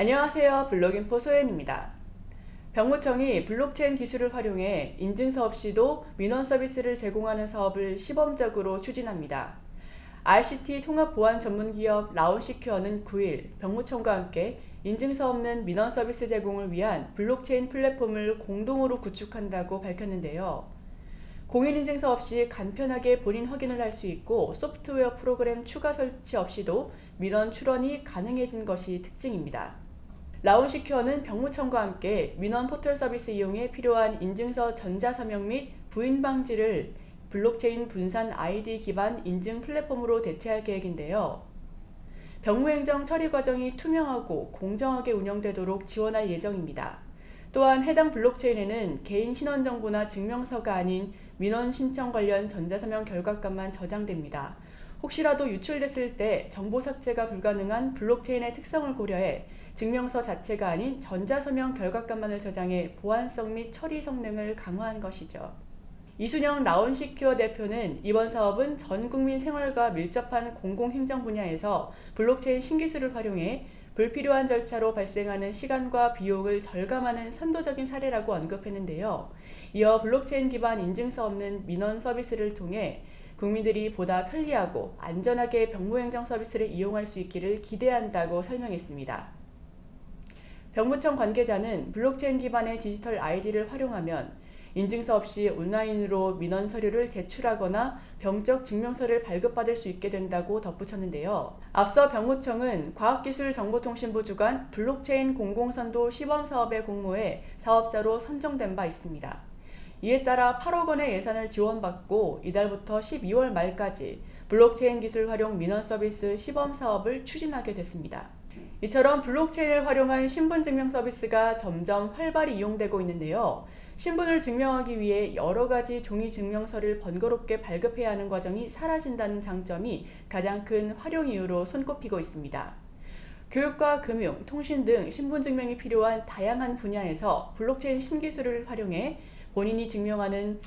안녕하세요. 블록인포 소연입니다. 병무청이 블록체인 기술을 활용해 인증서 없이도 민원 서비스를 제공하는 사업을 시범적으로 추진합니다. ICT 통합보안 전문기업 라온시큐어는 9일 병무청과 함께 인증서 없는 민원 서비스 제공을 위한 블록체인 플랫폼을 공동으로 구축한다고 밝혔는데요. 공인인증서 없이 간편하게 본인 확인을 할 수 있고 소프트웨어 프로그램 추가 설치 없이도 민원 출원이 가능해진 것이 특징입니다. 라온시큐어는 병무청과 함께 민원 포털 서비스 이용에 필요한 인증서 전자서명 및 부인 방지를 블록체인 분산 아이디 기반 인증 플랫폼으로 대체할 계획인데요. 병무행정 처리 과정이 투명하고 공정하게 운영되도록 지원할 예정입니다. 또한 해당 블록체인에는 개인 신원정보나 증명서가 아닌 민원 신청 관련 전자서명 결과값만 저장됩니다. 혹시라도 유출됐을 때 정보 삭제가 불가능한 블록체인의 특성을 고려해 증명서 자체가 아닌 전자서명 결과값만을 저장해 보안성 및 처리 성능을 강화한 것이죠. 이순영 라온시큐어 대표는 이번 사업은 전 국민 생활과 밀접한 공공행정 분야에서 블록체인 신기술을 활용해 불필요한 절차로 발생하는 시간과 비용을 절감하는 선도적인 사례라고 언급했는데요. 이어 블록체인 기반 인증서 없는 민원 서비스를 통해 국민들이 보다 편리하고 안전하게 병무행정 서비스를 이용할 수 있기를 기대한다고 설명했습니다. 병무청 관계자는 블록체인 기반의 디지털 아이디를 활용하면 인증서 없이 온라인으로 민원 서류를 제출하거나 병적 증명서를 발급받을 수 있게 된다고 덧붙였는데요. 앞서 병무청은 과학기술정보통신부 주관 블록체인 공공선도 시범사업의 공모에 사업자로 선정된 바 있습니다. 이에 따라 8억 원의 예산을 지원받고 이달부터 12월 말까지 블록체인 기술 활용 민원 서비스 시범 사업을 추진하게 됐습니다. 이처럼 블록체인을 활용한 신분증명 서비스가 점점 활발히 이용되고 있는데요. 신분을 증명하기 위해 여러 가지 종이 증명서를 번거롭게 발급해야 하는 과정이 사라진다는 장점이 가장 큰 활용 이유로 손꼽히고 있습니다. 교육과 금융, 통신 등 신분증명이 필요한 다양한 분야에서 블록체인 신기술을 활용해 본인이 증명하는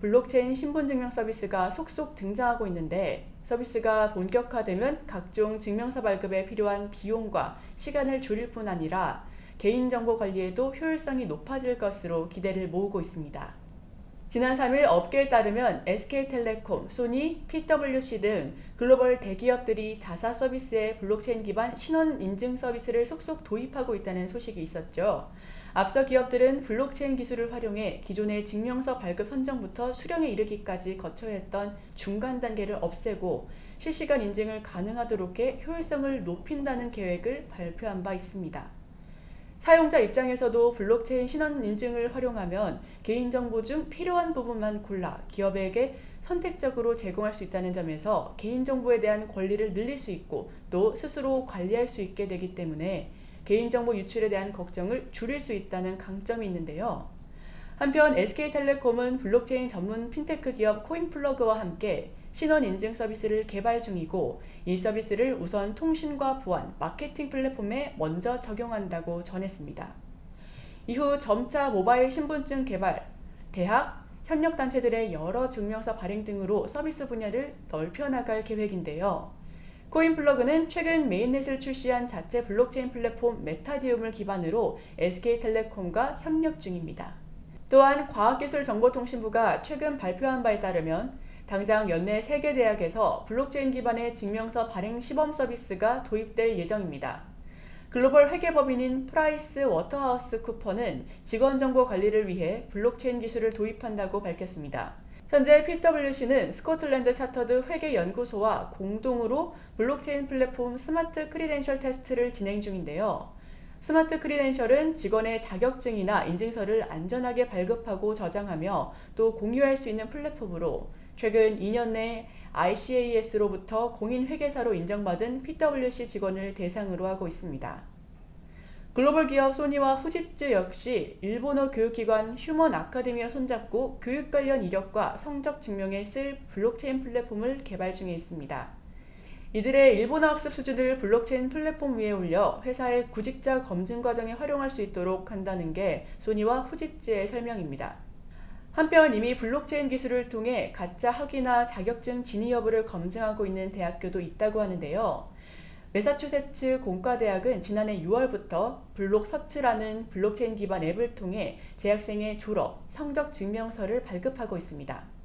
블록체인 신분증명 서비스가 속속 등장하고 있는데 서비스가 본격화되면 각종 증명서 발급에 필요한 비용과 시간을 줄일 뿐 아니라 개인정보 관리에도 효율성이 높아질 것으로 기대를 모으고 있습니다. 지난 3일 업계에 따르면 SK텔레콤, 소니, PwC 등 글로벌 대기업들이 자사 서비스에 블록체인 기반 신원 인증 서비스를 속속 도입하고 있다는 소식이 있었죠. 앞서 기업들은 블록체인 기술을 활용해 기존의 증명서 발급 신청부터 수령에 이르기까지 거쳐야 했던 중간 단계를 없애고 실시간 인증을 가능하도록 해 효율성을 높인다는 계획을 발표한 바 있습니다. 사용자 입장에서도 블록체인 신원 인증을 활용하면 개인정보 중 필요한 부분만 골라 기업에게 선택적으로 제공할 수 있다는 점에서 개인정보에 대한 권리를 늘릴 수 있고 또 스스로 관리할 수 있게 되기 때문에 개인정보 유출에 대한 걱정을 줄일 수 있다는 강점이 있는데요. 한편 SK텔레콤은 블록체인 전문 핀테크 기업 코인플러그와 함께 신원 인증 서비스를 개발 중이고 이 서비스를 우선 통신과 보안, 마케팅 플랫폼에 먼저 적용한다고 전했습니다. 이후 점차 모바일 신분증 개발, 대학, 협력단체들의 여러 증명서 발행 등으로 서비스 분야를 넓혀나갈 계획인데요. 코인플러그는 최근 mainnet을 출시한 자체 블록체인 플랫폼 메타디움을 기반으로 SK텔레콤과 협력 중입니다. 또한 과학기술정보통신부가 최근 발표한 바에 따르면 당장 연내 세 개 대학에서 블록체인 기반의 증명서 발행 시범 서비스가 도입될 예정입니다. 글로벌 회계법인인 프라이스 워터하우스 쿠퍼는 직원 정보 관리를 위해 블록체인 기술을 도입한다고 밝혔습니다. 현재 PwC는 스코틀랜드 차터드 회계연구소와 공동으로 블록체인 플랫폼 Smart Credential 테스트를 진행 중인데요. Smart Credential은 직원의 자격증이나 인증서를 안전하게 발급하고 저장하며 또 공유할 수 있는 플랫폼으로 최근 2년 내 ICAS로부터 공인회계사로 인정받은 PwC 직원을 대상으로 하고 있습니다. 글로벌 기업 소니와 후지츠 역시 일본어 교육기관 휴먼 아카데미와 손잡고 교육 관련 이력과 성적 증명에 쓸 블록체인 플랫폼을 개발 중에 있습니다. 이들의 일본어 학습 수준을 블록체인 플랫폼 위에 올려 회사의 구직자 검증 과정에 활용할 수 있도록 한다는 게 소니와 후지츠의 설명입니다. 한편 이미 블록체인 기술을 통해 가짜 학위나 자격증 진위 여부를 검증하고 있는 대학교도 있다고 하는데요. 매사추세츠 공과대학은 지난해 6월부터 Blockcerts라는 블록체인 기반 앱을 통해 재학생의 졸업, 성적 증명서를 발급하고 있습니다.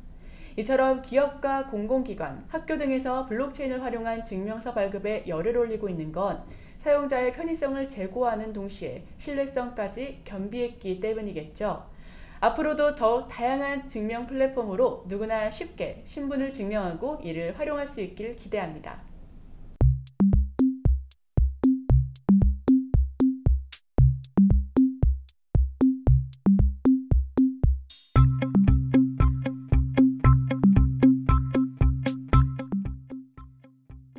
이처럼 기업과 공공기관, 학교 등에서 블록체인을 활용한 증명서 발급에 열을 올리고 있는 건 사용자의 편의성을 제고하는 동시에 신뢰성까지 겸비했기 때문이겠죠. 앞으로도 더욱 다양한 증명 플랫폼으로 누구나 쉽게 신분을 증명하고 이를 활용할 수 있길 기대합니다.